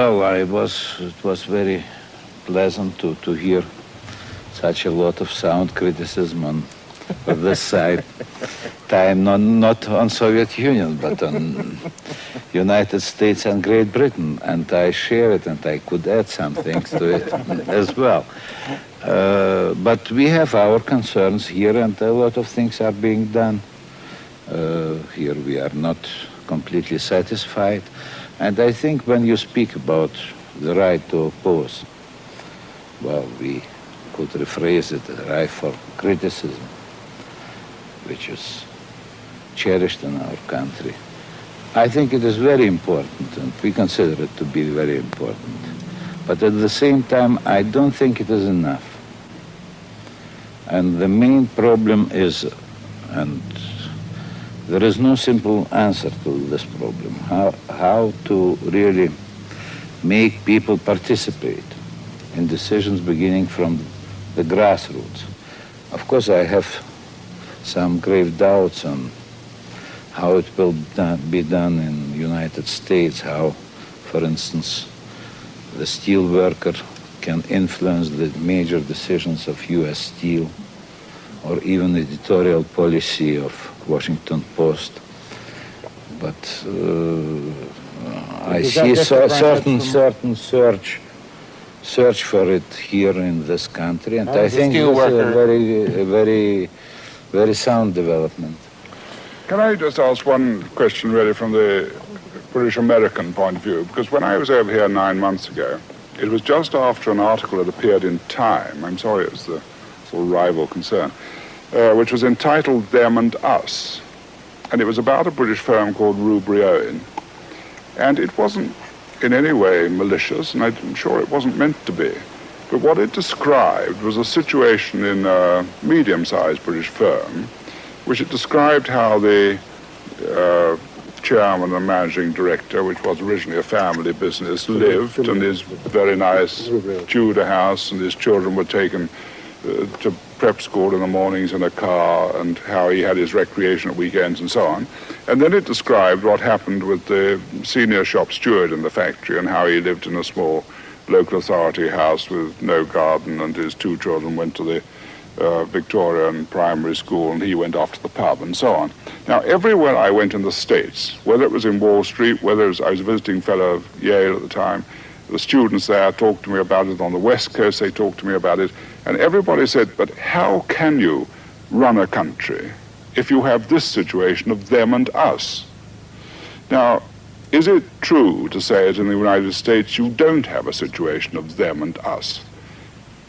Well, I was, it was very pleasant to, to hear such a lot of sound criticism on, on this side. Time not, not on Soviet Union, but on United States and Great Britain. And I share it and I could add some things to it as well. Uh, but we have our concerns here and a lot of things are being done. Uh, here we are not completely satisfied. And I think when you speak about the right to oppose, well, we could rephrase it, the right for criticism, which is cherished in our country. I think it is very important, and we consider it to be very important. But at the same time, I don't think it is enough. And the main problem is, and there is no simple answer to this problem. How, how to really make people participate in decisions beginning from the grassroots. Of course, I have some grave doubts on how it will be done in United States, how, for instance, the steel worker can influence the major decisions of U.S. Steel or even editorial policy of Washington Post. But uh, I see so, certain certain search search for it here in this country, and I think it's a very a very very sound development. Can I just ask one question, really, from the British American point of view? Because when I was over here nine months ago, it was just after an article had appeared in Time. I'm sorry, it was the of rival concern uh, which was entitled Them and Us. And it was about a British firm called Rubery Owen. And it wasn't in any way malicious, and I'm sure it wasn't meant to be. But what it described was a situation in a medium-sized British firm, which it described how the uh, chairman and managing director, which was originally a family business, lived in his very nice Tudor house, and his children were taken to prep school in the mornings in a car and how he had his recreation at weekends and so on. And then it described what happened with the senior shop steward in the factory and how he lived in a small local authority house with no garden and his two children went to the uh, Victorian primary school and he went off to the pub and so on. Now, everywhere I went in the States, whether it was in Wall Street, whether was, I was visiting fellow of Yale at the time, the students there talked to me about it. On the West Coast, they talked to me about it. And everybody said, but how can you run a country if you have this situation of them and us? Now, is it true to say that in the United States you don't have a situation of them and us?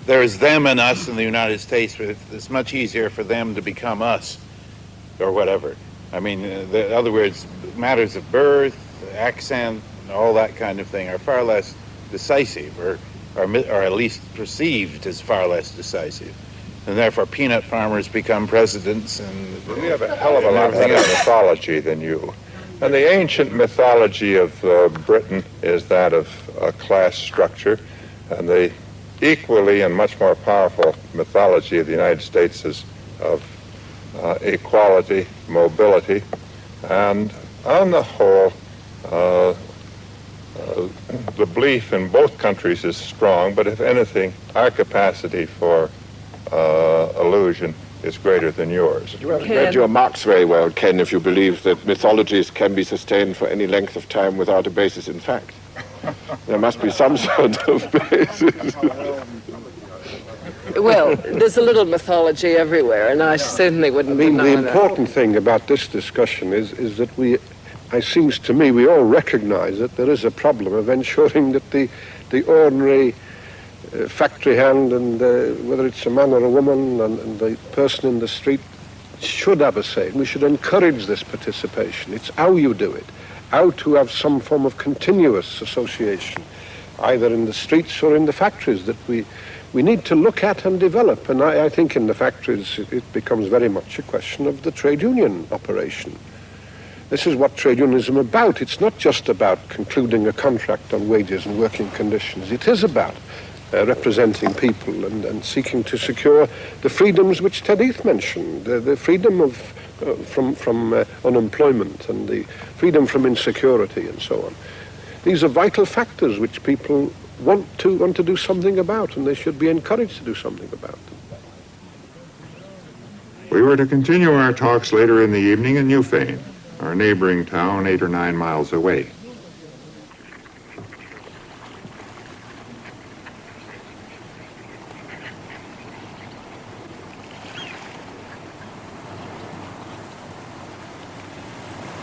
There is them and us in the United States, but it's much easier for them to become us or whatever. I mean, uh, in other words, matters of birth, accent, all that kind of thing are far less decisive or or, or at least perceived as far less decisive. And therefore, peanut farmers become presidents, and we have a hell of a lot better mythology than you. And the ancient mythology of uh, Britain is that of a class structure, and the equally and much more powerful mythology of the United States is of uh, equality, mobility, and on the whole, uh, uh, the belief in both countries is strong, but if anything, our capacity for uh, illusion is greater than yours. You have read your Marx very well, Ken, if you believe that mythologies can be sustained for any length of time without a basis in fact. there must be some sort of basis. well, there's a little mythology everywhere, and I certainly wouldn't I mean, the important thing about this discussion is, is that we it seems to me we all recognize that there is a problem of ensuring that the, the ordinary uh, factory hand and uh, whether it's a man or a woman and, and, the person in the street should have a say. We should encourage this participation. It's how you do it, how to have some form of continuous association, either in the streets or in the factories that we, we need to look at and develop. And I, I think in the factories it becomes very much a question of the trade union operation. This is what trade unionism is about. It's not just about concluding a contract on wages and working conditions. It is about uh, representing people and, and, seeking to secure the freedoms which Ted Heath mentioned, the, the freedom of, uh, from, from uh, unemployment and the freedom from insecurity and so on. these are vital factors which people want to want to do something about, and they should be encouraged to do something about. We were to continue our talks later in the evening in Newfane, our neighboring town eight or nine miles away.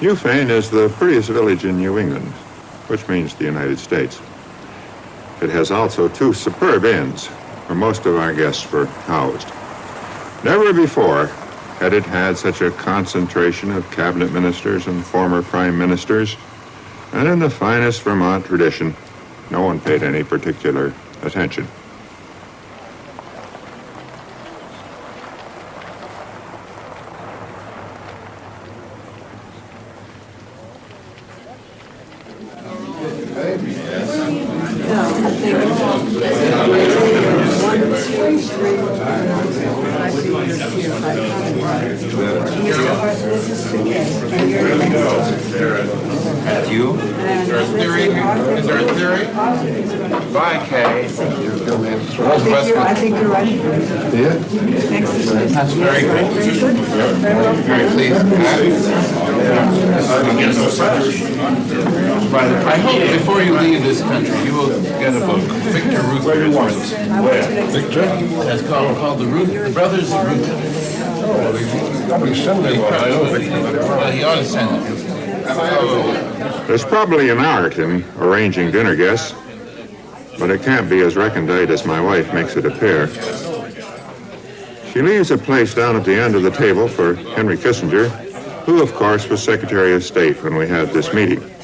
Newfane is the prettiest village in New England, which means the United States. It has also two superb inns where most of our guests were housed. Never before had it had such a concentration of cabinet ministers and former prime ministers, and in the finest Vermont tradition, no one paid any particular attention. You? Is there a theory? Is there a theory? Bye, Kay. I think you're, I think you're right. Next is That's very good. Very pleased. I hope before you leave this country, you will get a book. Victor Ruth Wordsworth. Victor? It's called, called The Reuther, The Brothers Reuther. There's probably an art in arranging dinner guests, but it can't be as recondite as my wife makes it appear. She leaves a place down at the end of the table for Henry Kissinger, who, of course, was Secretary of State when we had this meeting.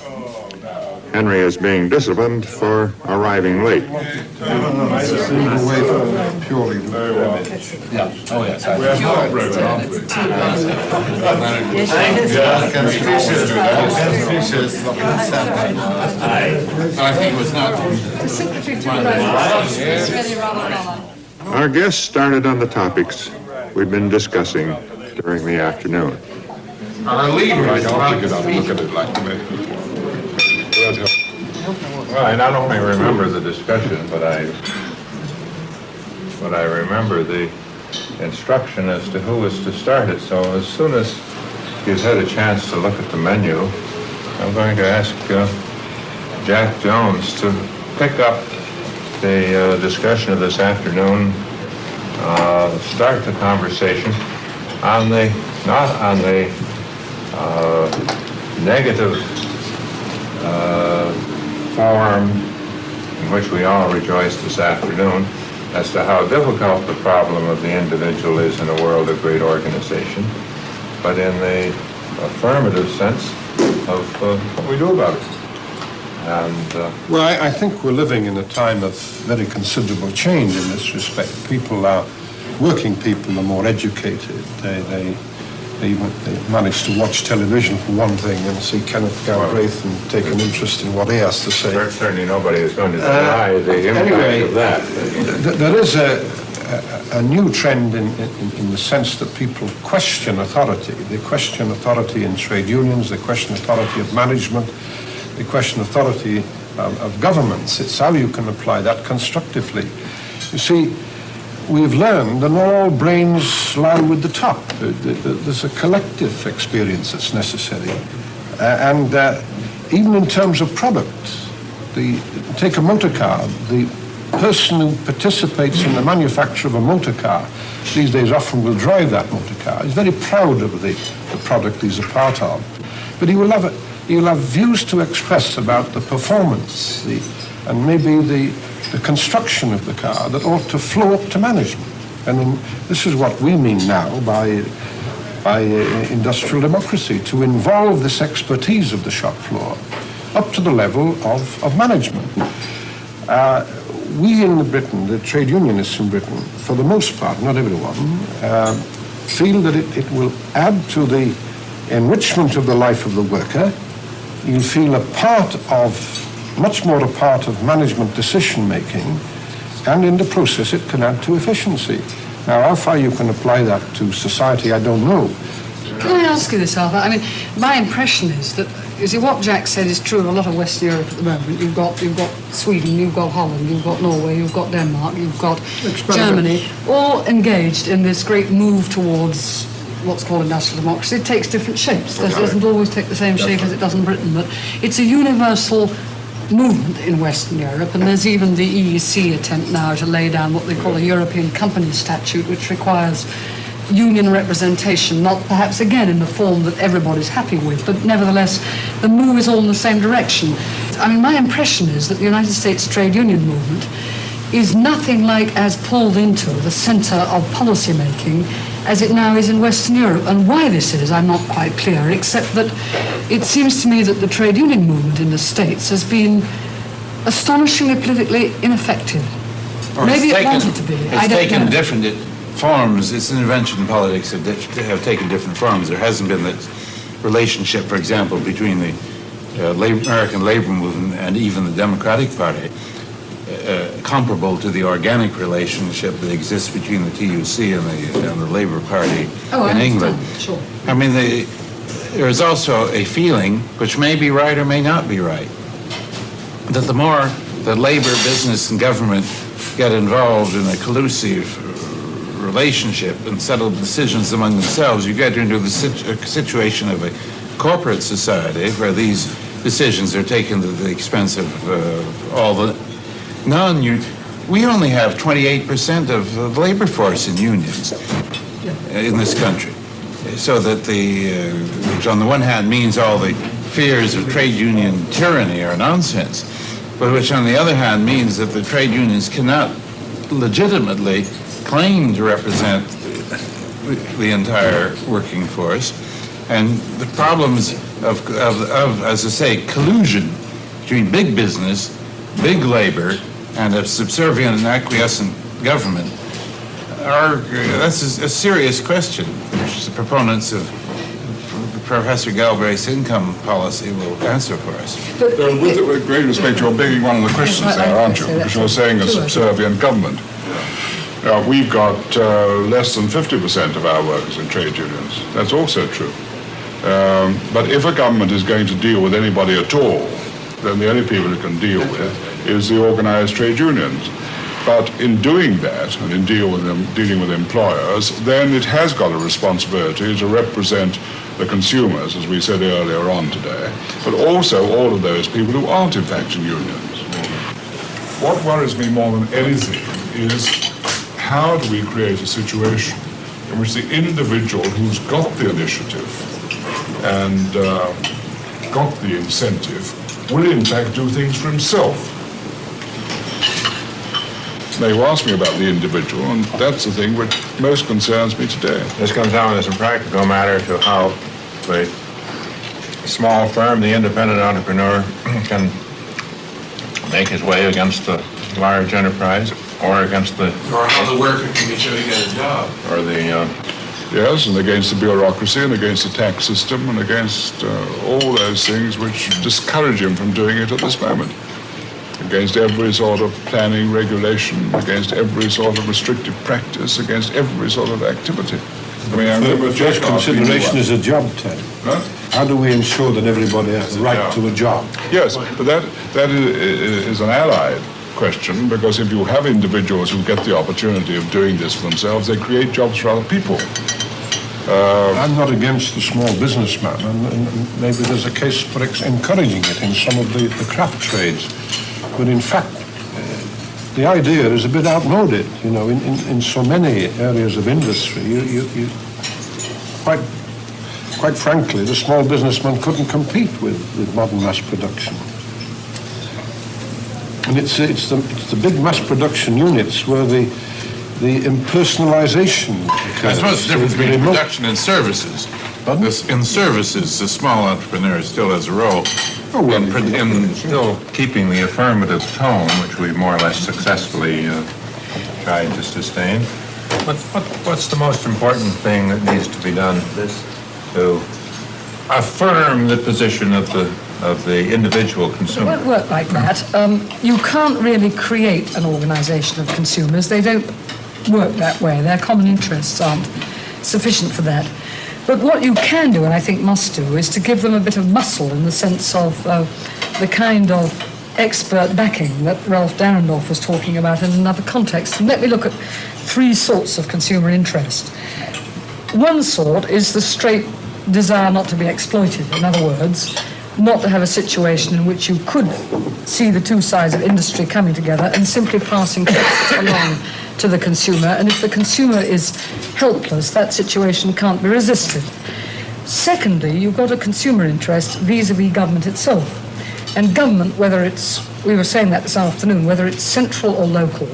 Henry is being disciplined for arriving late. Purely. Oh, yes. I think it was. Our guests started on the topics we'd been discussing during the afternoon. Our leader is about to Look speak. at it like Well, I not only remember the discussion, but I, but I remember the instruction as to who was to start it. So as soon as you've had a chance to look at the menu, I'm going to ask uh, Jack Jones to pick up the uh, discussion of this afternoon, uh, start the conversation on the, not on the uh, negative uh, form in which we all rejoice this afternoon as to how difficult the problem of the individual is in a world of great organization, but in the affirmative sense of uh, what we do about it. And uh, Well, I, I think we're living in a time of very considerable change in this respect. People are, working people are more educated. They, they, they, they manage to watch television for one thing and see Kenneth Galbraith and take an interest in what he has to say. certainly nobody is going to uh, deny the impact anyway, of that. Th- There is a, a, a new trend in, in, in the sense that people question authority. They question authority in trade unions, they question authority of management, they question authority of, of governments. It's how you can apply that constructively. You see, we've learned that not all brains lie with the top. Th- th- There's a collective experience that's necessary. Uh, and uh, even in terms of product, the, take a motor car, the person who participates in the manufacture of a motor car these days often will drive that motor car. He's very proud of the, the product he's a part of. But he will have, a, he will have views to express about the performance the, and maybe the, the construction of the car that ought to flow up to management. And in, this is what we mean now by, by uh, industrial democracy, to involve this expertise of the shop floor up to the level of, of management. Uh, we in Britain, the trade unionists in Britain, for the most part, not everyone, uh, feel that it, it will add to the enrichment of the life of the worker. You'll feel a part of, much more a part of management decision making, and in the process it can add to efficiency. Now, how far you can apply that to society, I don't know. Can I ask you this, Arthur? I mean, my impression is that You see, what Jack said is true of a lot of Western Europe at the moment. You've got, you've got Sweden, you've got Holland, you've got Norway, you've got Denmark, you've got Germany, all engaged in this great move towards what's called industrial democracy. It takes different shapes. It doesn't always take the same shape as it does in Britain, but it's a universal movement in Western Europe, and there's even the EEC attempt now to lay down what they call a European Company Statute, which requires union representation, not perhaps again in the form that everybody's happy with, but nevertheless, the move is all in the same direction. I mean, my impression is that the United States trade union movement is nothing like as pulled into the center of policy making as it now is in Western Europe. And why this is, I'm not quite clear, except that it seems to me that the trade union movement in the States has been astonishingly politically ineffective. Or Maybe it's it taken- wanted to be. I It's don't taken know. different it- forms. Its intervention in politics have, have taken different forms. There hasn't been the relationship, for example, between the uh, labor, American labor movement and even the Democratic Party comparable to the organic relationship that exists between the TUC and the, and the Labor Party Oh, I in understand. England. Sure. I mean, the, there is also a feeling, which may be right or may not be right, that the more that labor, business, and government get involved in a collusive relationship and settle decisions among themselves, you get into the situ- situation of a corporate society where these decisions are taken at the expense of uh, all the non We only have 28% of the labor force in unions in this country. So that the, uh, which on the one hand means all the fears of trade union tyranny are nonsense, but which on the other hand means that the trade unions cannot legitimately claim to represent the entire working force. And the problems of, of, of, as I say, collusion between big business, big labor, and a subservient and acquiescent government are, that's a, a serious question, which the proponents of Professor Galbraith's income policy will answer for us. But Uh, with, with great respect, you're begging one of the questions there, aren't you? Because you're saying a true, I think. subservient government. Now, we've got uh, less than 50% of our workers in trade unions. That's also true. Um, but if a government is going to deal with anybody at all, then the only people it can deal with is the organized trade unions. But in doing that, and in deal with them, dealing with employers, then it has got a responsibility to represent the consumers, as we said earlier on today, but also all of those people who aren't in fact in unions. What worries me more than anything is how do we create a situation in which the individual who's got the initiative and uh, got the incentive will in fact do things for himself. Now you asked me about the individual, and that's the thing which most concerns me today. This comes down as a practical matter to how the small firm, the independent entrepreneur, can make his way against the large enterprise or against the, Or how the worker can be sure to get a job. or the, uh, Yes, and against the bureaucracy and against the tax system and against uh, all those things which discourage him from doing it at this moment. Against every sort of planning regulation, against every sort of restrictive practice, against every sort of activity. I mean, The first consideration is a job, Ted. Huh? How do we ensure that everybody has the right to a job? Yes, but that, that is, is an allied question because if you have individuals who get the opportunity of doing this for themselves, they create jobs for other people. Uh, I'm not against the small businessman, and, and maybe there's a case for ex- encouraging it in some of the, the craft trades. But in fact, the idea is a bit outmoded. You know, in, in, in so many areas of industry, you, you, you quite, quite frankly, the small businessman couldn't compete with, with modern mass production. And it's, it's, the, it's the big mass production units where the, the impersonalization I occurs. suppose the difference The between production and services. Pardon? In services, the small entrepreneur still has a role. Oh, well, in, pro- in still keeping the affirmative tone, which we more or less successfully uh, tried to sustain. What, what, what's the most important thing that needs to be done to affirm the position of the, of the individual consumer. It won't work like that. Um, you can't really create an organisation of consumers. They don't work that way. Their common interests aren't sufficient for that. But what you can do, and I think must do, is to give them a bit of muscle in the sense of uh, the kind of expert backing that Ralf Dahrendorf was talking about in another context. And let me look at three sorts of consumer interest. One sort is the straight desire not to be exploited. In other words, not to have a situation in which you could see the two sides of industry coming together and simply passing costs along to the consumer. And if the consumer is helpless, that situation can't be resisted. Secondly, you've got a consumer interest vis-a-vis government itself. And government, whether it's, we were saying that this afternoon, whether it's central or local,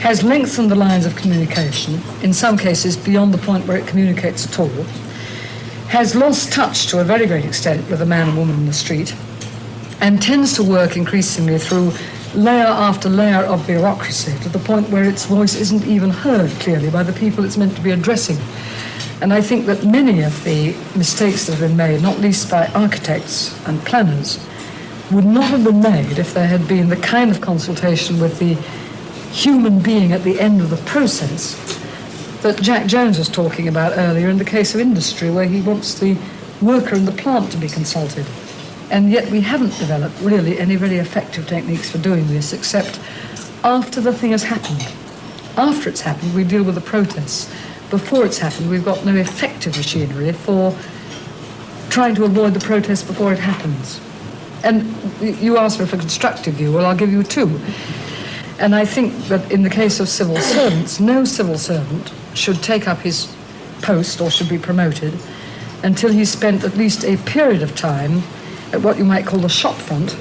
has lengthened the lines of communication, in some cases beyond the point where it communicates at all, has lost touch to a very great extent with the man and woman in the street, and tends to work increasingly through layer after layer of bureaucracy to the point where its voice isn't even heard clearly by the people it's meant to be addressing. And I think that many of the mistakes that have been made, not least by architects and planners, would not have been made if there had been the kind of consultation with the human being at the end of the process that Jack Jones was talking about earlier in the case of industry, where he wants the worker in the plant to be consulted. And yet we haven't developed really any very effective techniques for doing this, except after the thing has happened. After it's happened, we deal with the protests. Before it's happened, we've got no effective machinery for trying to avoid the protest before it happens. And you asked me for a constructive view, well, I'll give you two. And I think that in the case of civil servants, no civil servant should take up his post or should be promoted until he spent at least a period of time at what you might call the shop front,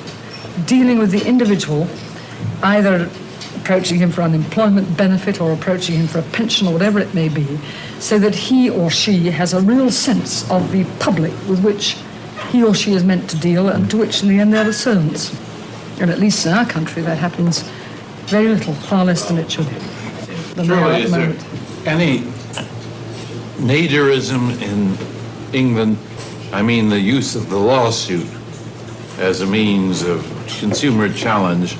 dealing with the individual, either approaching him for unemployment benefit or approaching him for a pension or whatever it may be, so that he or she has a real sense of the public with which he or she is meant to deal and to which in the end they're the servants. And at least in our country that happens very little, far less than it should. Than Shirley, is there moment. Any Naderism in England? I mean, the use of the lawsuit as a means of consumer challenge,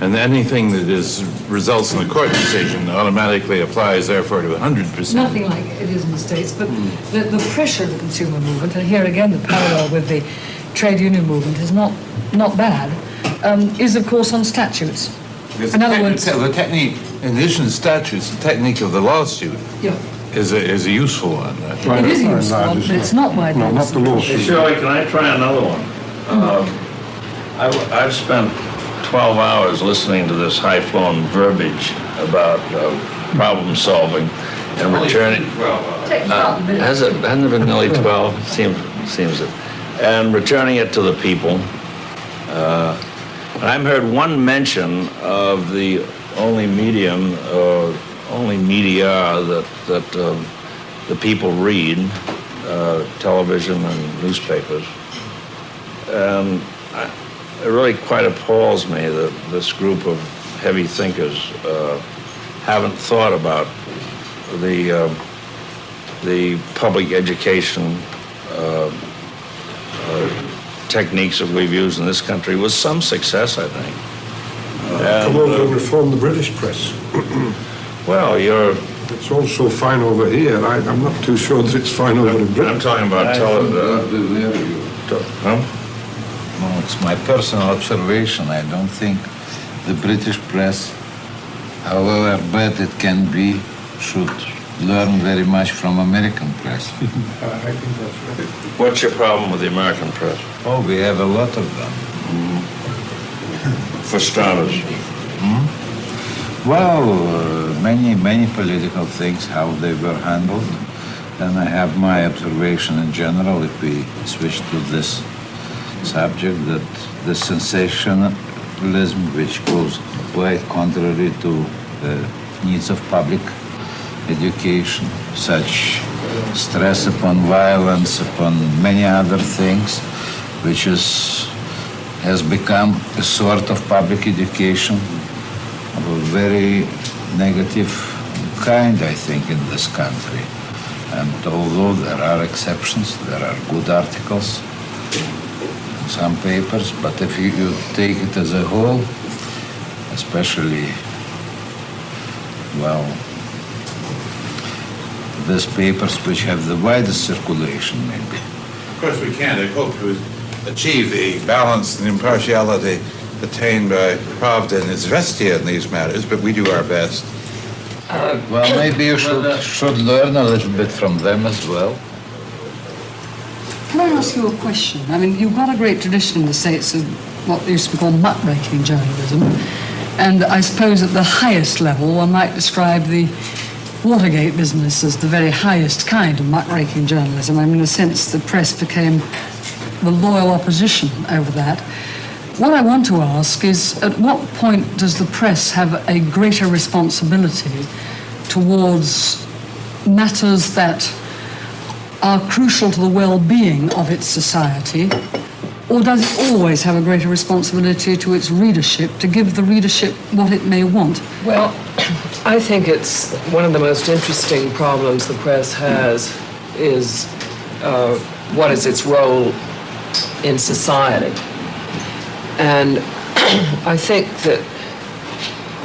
and anything that is results in a court decision automatically applies, therefore, to 100%. Nothing like it is in the States, but the, the pressure of the consumer movement, and here again the parallel with the trade union movement is not, not bad, um, is of course on statutes. Because In other techni- words- the technique, in addition to statutes, the technique of the lawsuit Yeah, is a, is a useful one. I think. it is no, no, useful, it's but it's not widely No, not the lawsuit. Hey, Shirley, can I try another one? Um, I've, I've spent 12 hours listening to this high-flown verbiage about uh, problem solving and returning. Uh, Has it, hasn't it been nearly 12? Seems, seems it. And returning it to the people. Uh, And I've heard one mention of the only medium, uh, only media that, that um, the people read, uh, television and newspapers. And I- it really quite appalls me that this group of heavy thinkers uh, haven't thought about the, uh, the public education uh, uh, techniques that we've used in this country with some success, I think. Come And, over uh, and reform the British press. Well, you're, It's also fine over here. I, I'm not too sure that it's fine over in Britain. I'm talking about television. uh, huh? No, it's my personal observation. I don't think the British press, however bad it can be, should learn very much from American press. I think that's right. What's your problem with the American press? oh, we have a lot of them. For starters. Well, uh, many, many political things, how they were handled. And I have my observation in general, if we switch to this subject, that the sensationalism, which goes quite contrary to the needs of public education, such stress upon violence, upon many other things, which is has become a sort of public education of a very negative kind, I think, in this country. And although there are exceptions, there are good articles in some papers, but if you, take it as a whole, especially, well, these papers which have the widest circulation, maybe. Of course, we can't. I hope to achieve the balance and impartiality attained by Pravda and Izvestia in these matters, but we do our best. Uh, well, maybe you should, uh, should learn a little bit from them as well. Can I ask you a question? I mean, you've got a great tradition in the States of what used to be called muckraking journalism. And I suppose at the highest level, one might describe the Watergate business as the very highest kind of muckraking journalism. I mean, in a sense, the press became the loyal opposition over that. What I want to ask is at what point does the press have a greater responsibility towards matters that are crucial to the well-being of its society, or does it always have a greater responsibility to its readership to give the readership what it may want? Well, I think it's one of the most interesting problems the press has is uh, what is its role in society. And I think that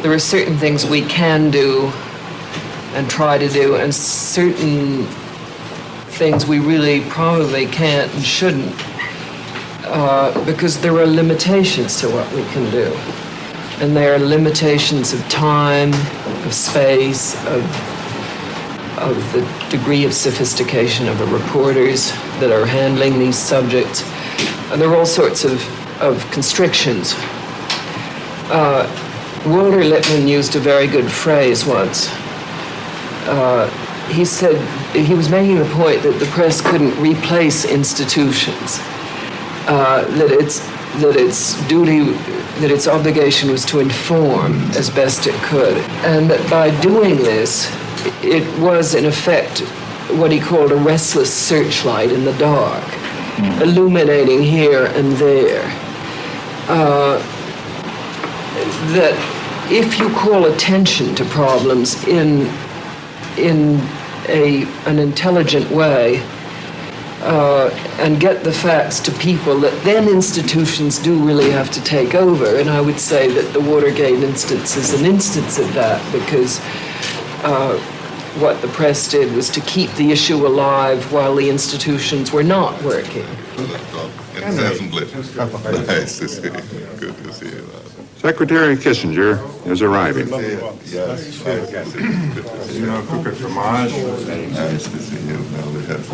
there are certain things we can do and try to do, and certain things we really probably can't and shouldn't, uh, because there are limitations to what we can do. And there are limitations of time, of space, of, of the degree of sophistication of the reporters that are handling these subjects. And there are all sorts of, of constrictions. Uh, Walter Lippmann used a very good phrase once. Uh, he said he was making the point that the press couldn't replace institutions, uh, that its that its duty, that its obligation was to inform as best it could, and that by doing this, it was in effect what he called a restless searchlight in the dark, illuminating here and there. Uh, that if you call attention to problems in in a, an intelligent way uh, and get the facts to people that then institutions do really have to take over. And I would say that the Watergate instance is an instance of that because uh, what the press did was to keep the issue alive while the institutions were not working. Nice to see you. Good to see you. Secretary Kissinger is arriving. Yes. You know, cook it fromage. Nice to see you. Now we have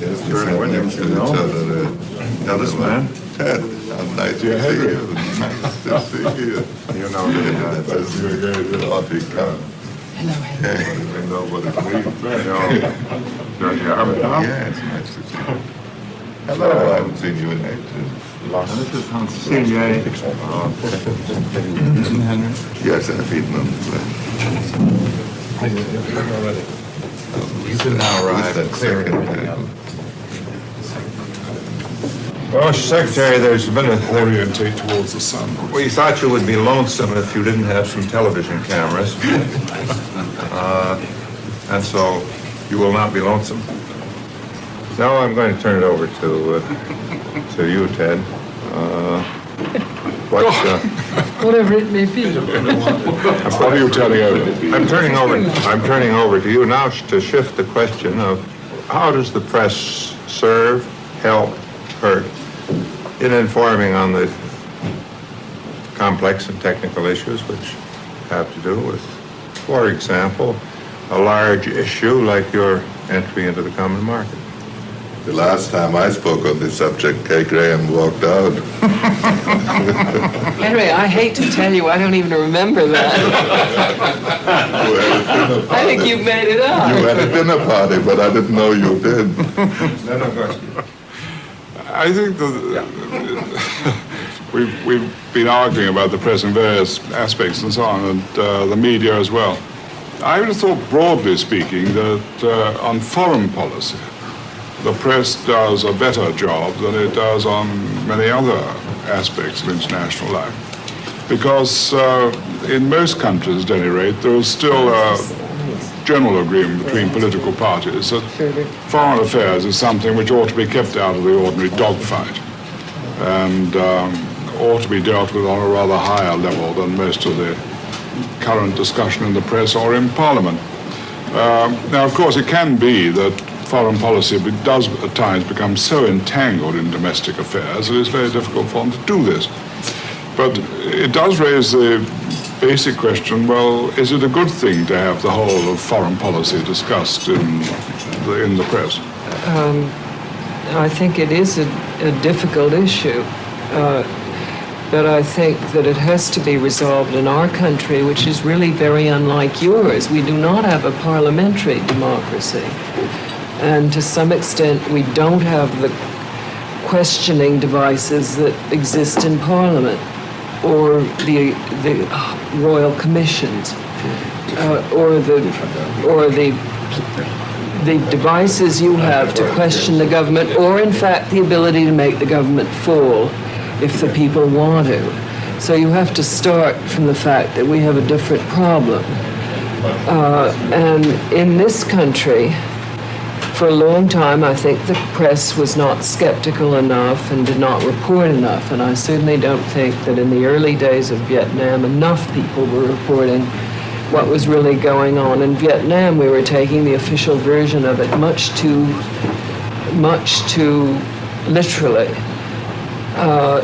Yes, we sat next to each other. This man? Ted, how nice to see you. Nice to see you. You know, that was your Hello, You know what it means. Yeah, it's nice to see you. Hello, I haven't seen you in ages. This is Hans Silje. Yes, I've eaten them. You can now arrive everything up. Well, Secretary, there's been a, Orientate towards the sun. we thought you would be lonesome if you didn't have some television cameras. Uh, And so you will not be lonesome. Now I'm going to turn it over to, uh, to you, Ted. Uh, What, uh, Whatever it may be. What are you turning over? I'm turning over, I'm turning over to you now to shift the question of how does the press serve, help, hurt in informing on the complex and technical issues which have to do with, for example, a large issue like your entry into the common market. The last time I spoke on this subject, Kay Graham walked out. Henry, I hate to tell you, I don't even remember that. I think you made it up. You had a dinner party, but I didn't know you did. I think that we've, we've been arguing about the press in various aspects and so on, and uh, the media as well. I would have thought, broadly speaking, that uh, on foreign policy, the press does a better job than it does on many other aspects of international life. Because uh, in most countries, at any rate, there is still a general agreement between political parties that foreign affairs is something which ought to be kept out of the ordinary dogfight and um, ought to be dealt with on a rather higher level than most of the current discussion in the press or in Parliament. Um, now, of course, it can be that foreign policy does at times become so entangled in domestic affairs that it's very difficult for them to do this. But it does raise the basic question, well, is it a good thing to have the whole of foreign policy discussed in the, in the press? Um, I think it is a, a difficult issue. Uh, but I think that it has to be resolved in our country, which is really very unlike yours. We do not have a parliamentary democracy. And to some extent, we don't have the questioning devices that exist in Parliament or the, the royal commissions uh, or the, or the the devices you have to question the government, or in fact the ability to make the government fall if the people want to. So you have to start from the fact that we have a different problem. Uh, and in this country, for a long time, I think the press was not skeptical enough and did not report enough. And I certainly don't think that in the early days of Vietnam, enough people were reporting what was really going on in Vietnam. We were taking the official version of it much too, much too literally. Uh,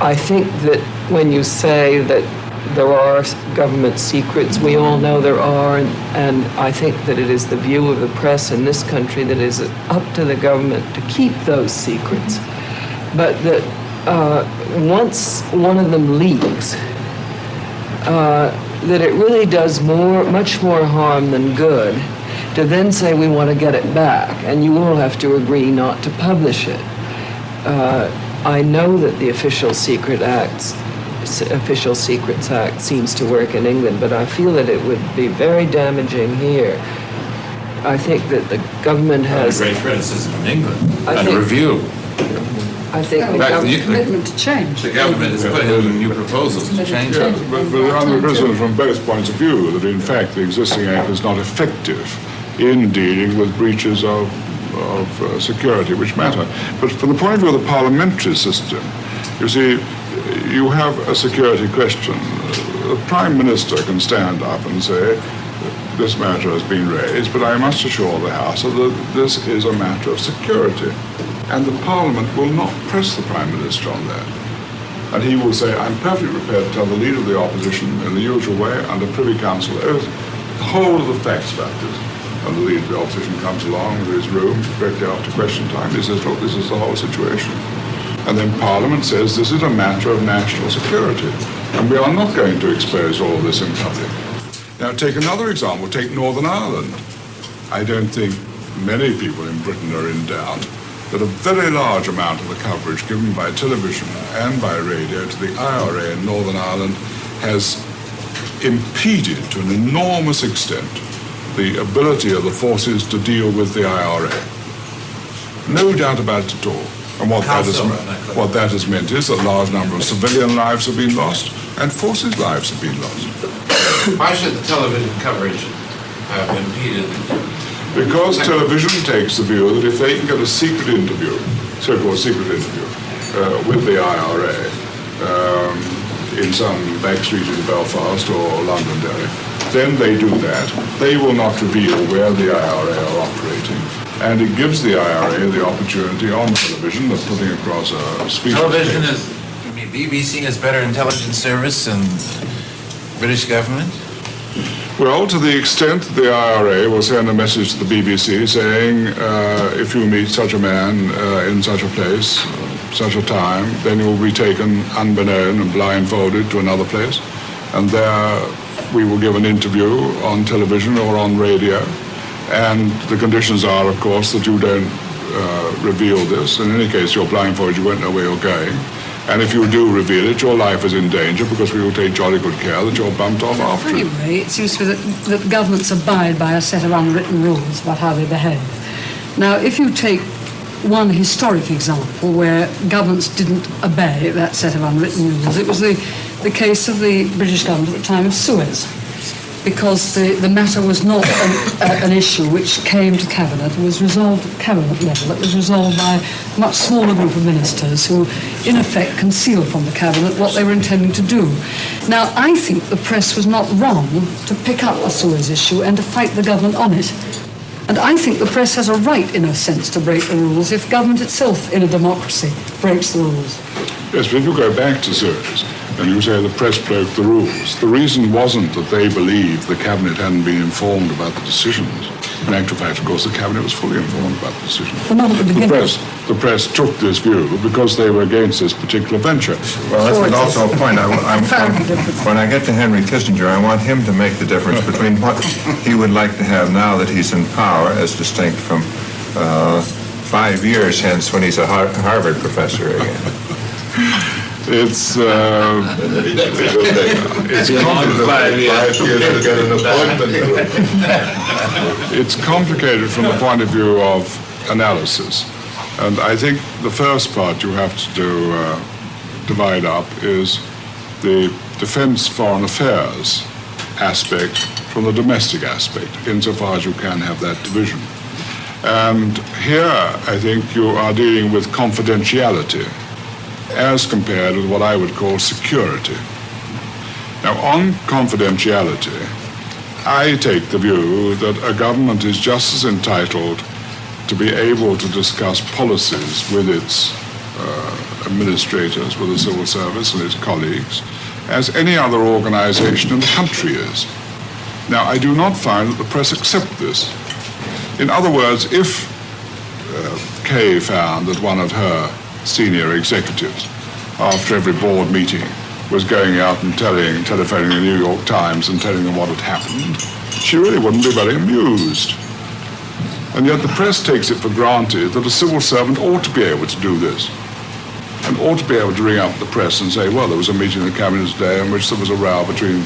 I think that when you say that there are government secrets, we all know there are, and, and, I think that it is the view of the press in this country that it is up to the government to keep those secrets. But that uh, once one of them leaks, uh, that it really does more, much more harm than good to then say we want to get it back, and you all have to agree not to publish it. Uh, I know that the Official Secret Acts, Official Secrets Act seems to work in England, but I feel that it would be very damaging here. I think that the government has... a great criticism in England, I and think, a review. I think Well, the fact, government... the- commitment to change. The government has put in new proposals to change Yeah, it. but, but under criticism from both points of view that in fact the existing act is not effective in dealing with breaches of, of uh, security which matter. But from the point of view of the parliamentary system, you see, you have a security question. The Prime Minister can stand up and say, this matter has been raised, but I must assure the House that this is a matter of security. And the Parliament will not press the Prime Minister on that. And he will say, I'm perfectly prepared to tell the Leader of the Opposition in the usual way, under Privy Council oath, the whole of the facts about this. And the Leader of the Opposition comes along to his room directly after question time. He says, look, this is the whole situation. And then Parliament says this is a matter of national security. And we are not going to expose all this in public. Now, take another example. Take Northern Ireland. I don't think many people in Britain are in doubt that a very large amount of the coverage given by television and by radio to the IRA in Northern Ireland has impeded to an enormous extent the ability of the forces to deal with the IRA. No doubt about it at all. And what that, has, so? me- what that has meant is a large number of civilian lives have been lost and forces' lives have been lost. Why should the television coverage have impeded? Because television takes the view that if they can get a secret interview, so-called secret interview, uh, with the IRA um, in some back street in Belfast or Londonderry, then they do that. They will not reveal where the IRA are operating. And it gives the IRA the opportunity on television of putting across a speech. Television is, I mean, BBC is better intelligence service than British government? Well, to the extent that the IRA will send a message to the BBC saying, uh, if you meet such a man uh, in such a place, such a time, then you will be taken unbeknown and blindfolded to another place. And there we will give an interview on television or on radio. And the conditions are, of course, that you don't uh, reveal this. In any case, you're blindfolded, you won't know where you're going. And if you do reveal it, your life is in danger because we will take jolly good care that you're bumped off after it. Anyway, it seems to me that, that governments abide by a set of unwritten rules about how they behave. Now, if you take one historic example where governments didn't obey that set of unwritten rules, it was the, the case of the British government at the time of Suez. Because the, the matter was not an, a, an issue which came to Cabinet and was resolved at Cabinet level. It was resolved by a much smaller group of ministers who, in effect, concealed from the Cabinet what they were intending to do. Now, I think the press was not wrong to pick up the Suez issue and to fight the government on it. And I think the press has a right, in a sense, to break the rules if government itself, in a democracy, breaks the rules. Yes, but if you go back to Suez and you say the press broke the rules, the reason wasn't that they believed the cabinet hadn't been informed about the decisions. In actual fact, of course, the cabinet was fully informed about the decisions. Well, not at the The press, the press took this view because they were against this particular venture. Well, that's is also a point. I, I'm, I'm- when I get to Henry Kissinger, I want him to make the difference between what he would like to have now that he's in power, as distinct from uh, five years hence when he's a Har- Harvard professor again. It's, uh, it's It's complicated from the point of view of analysis. And I think the first part you have to do, uh, divide up is the defense foreign affairs aspect from the domestic aspect, insofar as you can have that division. And here, I think you are dealing with confidentiality as compared with what I would call security. Now, on confidentiality, I take the view that a government is just as entitled to be able to discuss policies with its uh, administrators, with the civil service and its colleagues, as any other organization in the country is. Now, I do not find that the press accept this. In other words, if uh, Kay found that one of her senior executives, after every board meeting, was going out and telling, telephoning the New York Times and telling them what had happened, she really wouldn't be very amused. And yet the press takes it for granted that a civil servant ought to be able to do this. And ought to be able to ring up the press and say, well, there was a meeting in the cabinet today in which there was a row between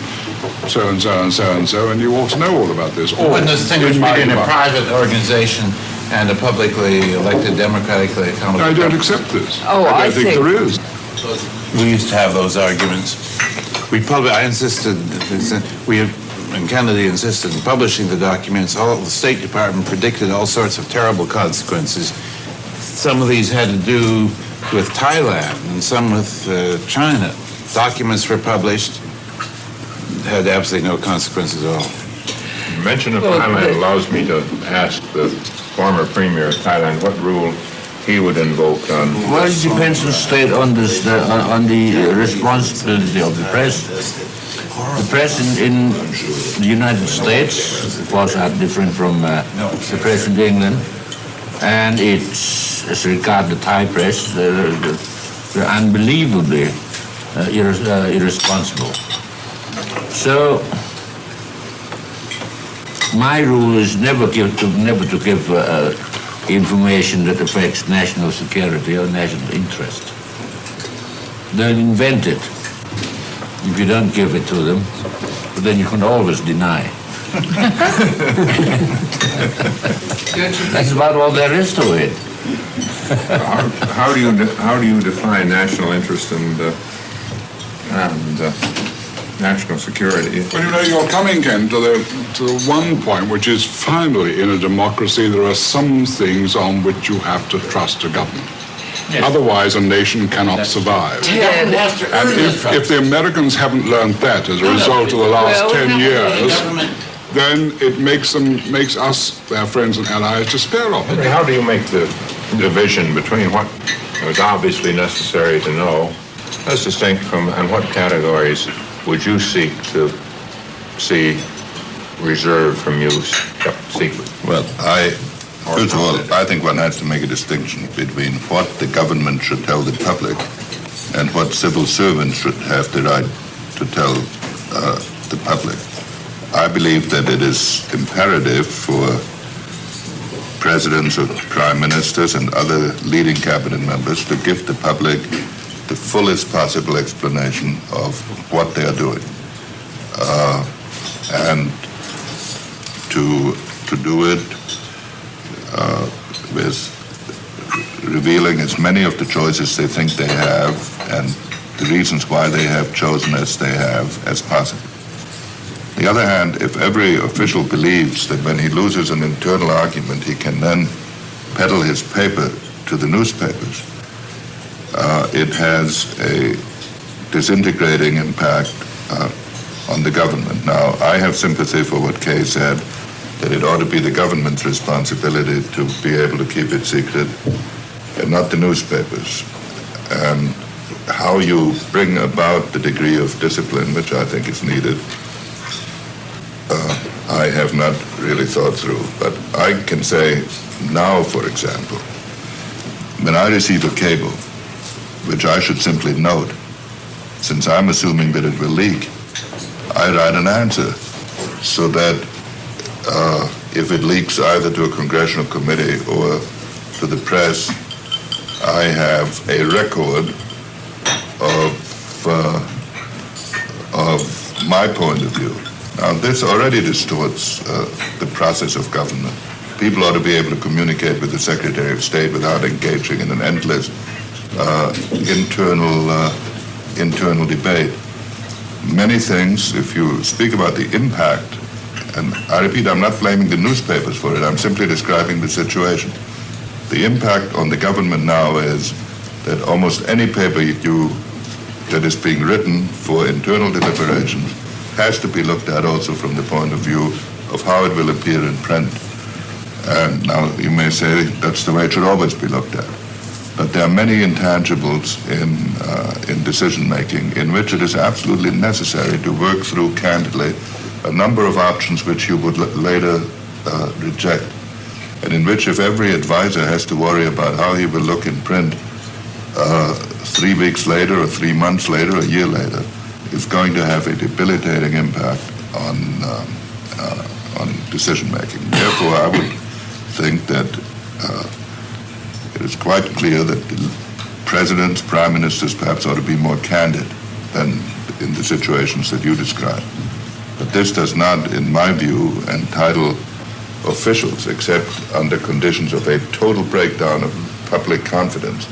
so and so and so and so, and you ought to know all about this. Or, Wouldn't distinguish in my between a private organization and a publicly elected, democratically accountable. I don't government. accept this. Oh, I I think think- there is. We used to have those arguments. We public, I insisted, we, and Kennedy insisted in publishing the documents. All, the State Department predicted all sorts of terrible consequences. Some of these had to do with Thailand and some with uh, China. Documents were published, had absolutely no consequences at all. Mention of Well, Thailand allows me to ask the former premier of Thailand what rule he would invoke on. Well, it depends on state on the, on, the responsibility of the press. The press in, the United States, of course, are different from uh, the press in England, and it's as regards the Thai press, uh, they're unbelievably uh, irres- uh, irresponsible. So my rule is never give to never to give uh, information that affects national security or national interest. They'll invent it if you don't give it to them, but then you can always deny. That's about all there is to it. How, how do you how do you define national interest and uh, and uh, national security? Well, you know, you're coming, Ken, to the, to the one point, which is finally, in a democracy, there are some things on which you have to trust a government. Otherwise, a nation cannot survive. Ted, And if, if the Americans haven't learned that as a result of the last Well, 10 years, then it makes them, makes us, their friends and allies, despair of it. how do you make the division between what is obviously necessary to know, as distinct from, and what categories would you seek to see reserved from use, kept secret? Well, I, first of all, I think one has to make a distinction between what the government should tell the public and what civil servants should have the right to tell uh, the public. I believe that it is imperative for presidents or prime ministers and other leading cabinet members to give the public the fullest possible explanation of what they are doing. Uh, and to, to do it uh, with revealing as many of the choices they think they have and the reasons why they have chosen as they have as possible. On the other hand, if every official believes that when he loses an internal argument, he can then peddle his paper to the newspapers, uh, it has a disintegrating impact uh, on the government. Now, I have sympathy for what Kay said, that it ought to be the government's responsibility to be able to keep it secret and not the newspapers. And how you bring about the degree of discipline, which I think is needed, uh, I have not really thought through. But I can say now, for example, when I receive a cable, which I should simply note, since I'm assuming that it will leak, I write an answer so that uh, if it leaks either to a congressional committee or to the press, I have a record of, uh, of my point of view. Now, this already distorts uh, the process of government. People ought to be able to communicate with the Secretary of State without engaging in an endless internal, uh, internal debate. Many things, if you speak about the impact, and I repeat, I'm not blaming the newspapers for it, I'm simply describing the situation. The impact on the government now is that almost any paper you that is being written for internal deliberations has to be looked at also from the point of view of how it will appear in print. And now you may say that's the way it should always be looked at. But there are many intangibles in, uh, in decision making in which it is absolutely necessary to work through candidly a number of options which you would later uh, reject, and in which if every advisor has to worry about how he will look in print uh, three weeks later or three months later, or a year later, is going to have a debilitating impact on, um, uh, on decision making. Therefore, I would think that uh, it is quite clear that presidents, prime ministers perhaps ought to be more candid than in the situations that you describe. But this does not, in my view, entitle officials, except under conditions of a total breakdown of public confidence,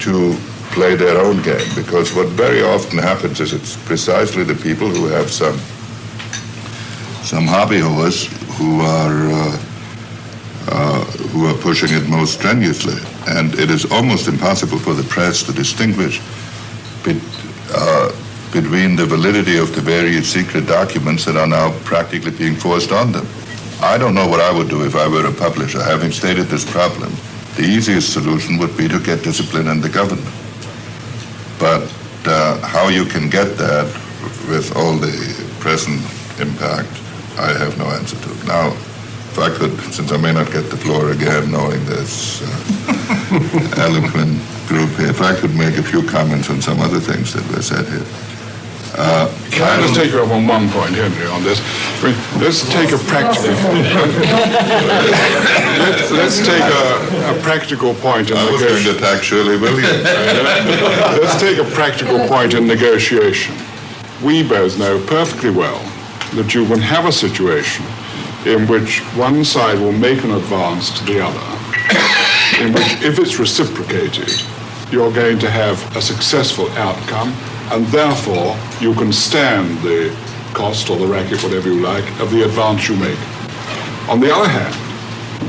to play their own game. Because what very often happens is it's precisely the people who have some some hobby horse who are uh, uh, who are pushing it most strenuously, and it is almost impossible for the press to distinguish bet, uh, between the validity of the various secret documents that are now practically being forced on them. I don't know what I would do if I were a publisher. Having stated this problem, the easiest solution would be to get discipline in the government. But uh, how you can get that with all the present impact, I have no answer to. Now, if I could, since I may not get the floor again, knowing this uh, eloquent group here, if I could make a few comments on some other things that were said here. Uh, Can I just take you up on one point, Henry, on this? I mean, let's take a practical. let's, let's take a, a practical point in I was going negotiation. to attack Shirley Williams. Let's take a practical point in negotiation. We both know perfectly well that you can have a situation in which one side will make an advance to the other, in which, if it's reciprocated, you're going to have a successful outcome, and therefore you can stand the cost or the racket, whatever you like, of the advance you make. On the other hand,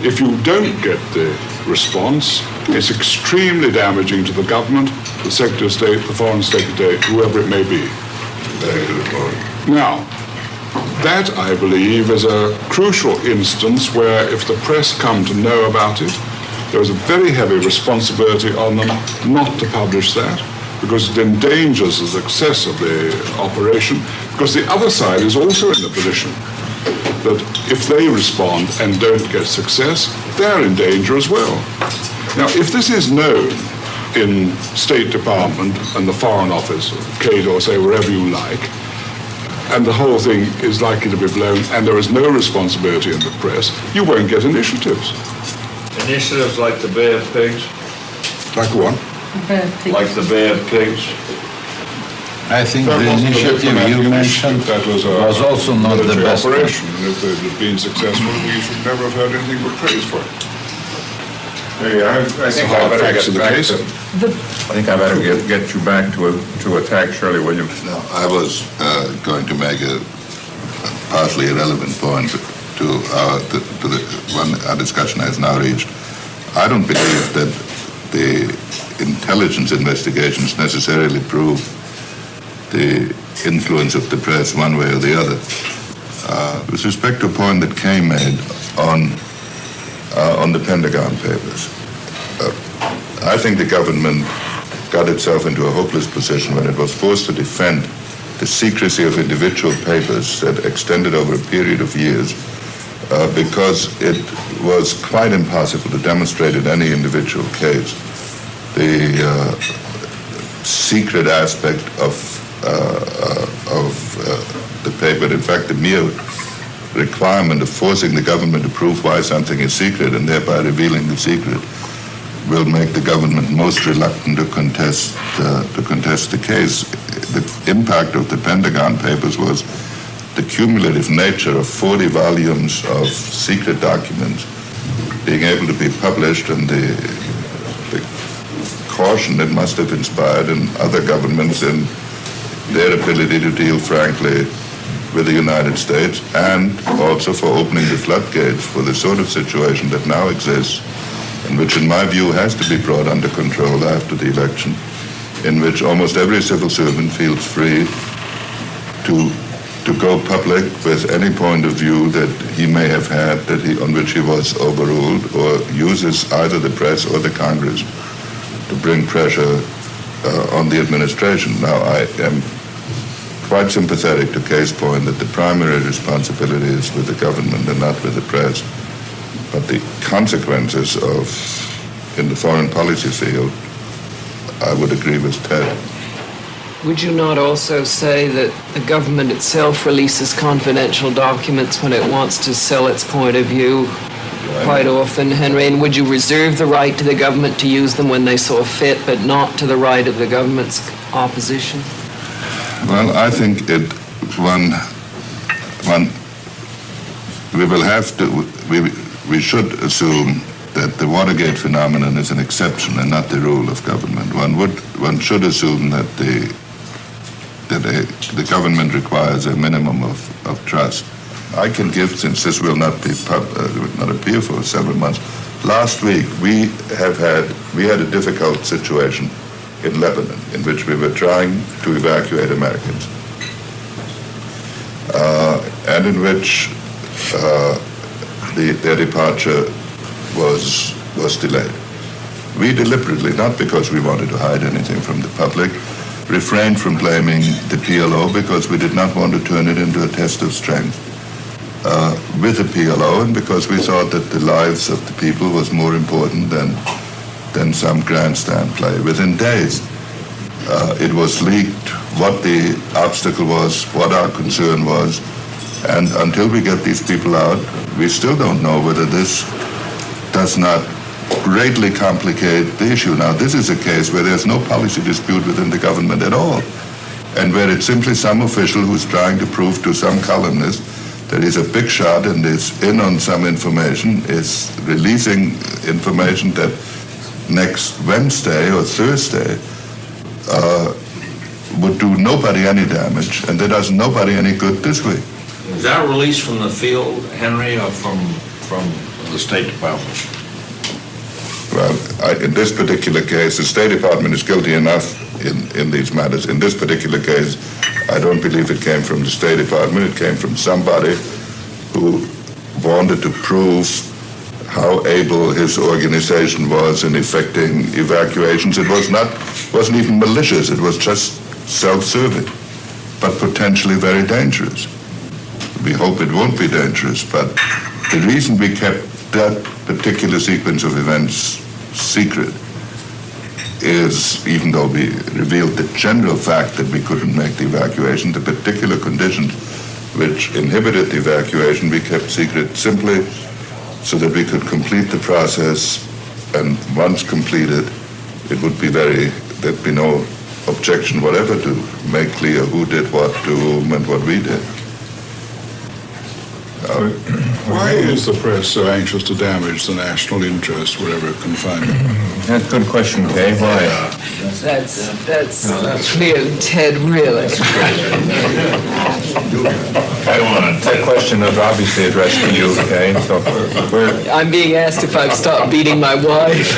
if you don't get the response, it's extremely damaging to the government, the Secretary of State, the Foreign Secretary, whoever it may be. Now, that, I believe, is a crucial instance where if the press come to know about it, there is a very heavy responsibility on them not to publish that because it endangers the success of the operation because the other side is also in the position that if they respond and don't get success, they're in danger as well. Now, if this is known in State Department and the Foreign Office, Cato, or say wherever you like, and the whole thing is likely to be blown, and there is no responsibility in the press, you won't get initiatives. Initiatives like the Bay of Pigs, Like what? like the Bay of Pigs. I think That the initiative you mentioned that was, a was also not the military best one. operation. And if it had been successful, we should never have heard anything but praise for it. I, I think I hard better facts get of the back case. to, I think I better get, get you back to, a- to attack Shirley Williams. No, I was uh, going to make a, a partly irrelevant point to our, to, to the one our discussion has now reached. I don't believe that the intelligence investigations necessarily prove the influence of the press one way or the other. Uh, with respect to a point that Kay made on uh, on the Pentagon Papers, uh, I think the government got itself into a hopeless position when it was forced to defend the secrecy of individual papers that extended over a period of years uh, because it was quite impossible to demonstrate in any individual case the uh, secret aspect of uh, uh of uh, the paper. In fact, the mere requirement of forcing the government to prove why something is secret and thereby revealing the secret will make the government most reluctant to contest uh, to contest the case. The impact of the Pentagon Papers was the cumulative nature of 40 volumes of secret documents being able to be published and the, the caution it must have inspired in other governments in their ability to deal frankly with the United States and also for opening the floodgates for the sort of situation that now exists and which in my view has to be brought under control after the election, in which almost every civil servant feels free to to go public with any point of view that he may have had that he, on which he was overruled or uses either the press or the Congress to bring pressure uh, on the administration. Now, I am quite sympathetic to Kay's point that the primary responsibility is with the government and not with the press. But the consequences of, in the foreign policy field, I would agree with Ted. Would you not also say that the government itself releases confidential documents when it wants to sell its point of view quite often, Henry? And would you reserve the right to the government to use them when they saw fit, but not to the right of the government's opposition? Well, I think it one one we will have to we we should assume that the Watergate phenomenon is an exception and not the rule of government. One would one should assume that the that a, the government requires a minimum of, of trust. I can give, since this will not be pub, uh, not appear for several months. Last week we have had we had a difficult situation in Lebanon in which we were trying to evacuate Americans, uh, and in which uh, the, their departure was was delayed. We deliberately, not because we wanted to hide anything from the public, refrained from blaming the PLO because we did not want to turn it into a test of strength uh, with the PLO and because we thought that the lives of the people was more important than, than some grandstand play. Within days, uh, it was leaked what the obstacle was, what our concern was, and until we get these people out, we still don't know whether this does not greatly complicate the issue. Now, this is a case where there's no policy dispute within the government at all, and where it's simply some official who's trying to prove to some columnist that he's a big shot and is in on some information, is releasing information that next Wednesday or Thursday uh, would do nobody any damage, and that does nobody any good this week. Is that release from the field, Henry, or from from the State Department? Well, I, in this particular case, the State Department is guilty enough in, in these matters. In this particular case, I don't believe it came from the State Department. It came from somebody who wanted to prove how able his organization was in effecting evacuations. It was not, wasn't even malicious. It was just self-serving, but potentially very dangerous. We hope it won't be dangerous, but the reason we kept that particular sequence of events secret is, even though we revealed the general fact that we couldn't make the evacuation, the particular conditions which inhibited the evacuation we kept secret simply so that we could complete the process and once completed it would be very, there'd be no objection whatever to make clear who did what to whom and what we did. Uh, why is the press so anxious to damage the national interest wherever it can find it? That's a good question, Kay. Why? That's, that's clear, Ted, really. I want that question was obviously addressed to you, okay? So we're, I'm being asked if I've stopped beating my wife.